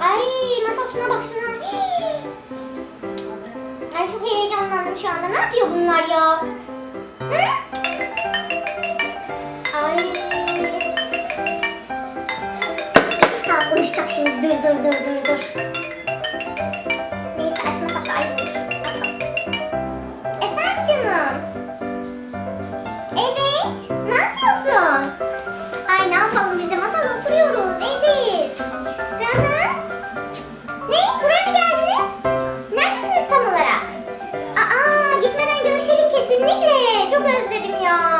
Ay masal şuna bak şuna. Hii. Ay çok heyecanlandım şu anda. Ne yapıyor bunlar ya? Hı? Ay. İki saat uyuşacak şimdi. Dur dur dur dur dur. Neyse açmasak da ayrılır. Açalım. Efendim canım. Evet. 해주면.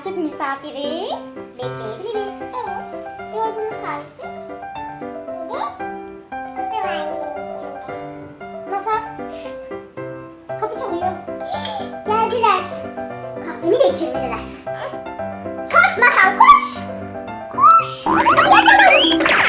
artık misafiri bekleyebiliriz. Evet. Yorgunluk kahvesi. Yedi. Ve var gidelim. Masal. Kapı çalıyor. Geldiler. Kahvemi de içirmediler. Koş Masal koş. Koş. Kapıyı açamıyorum.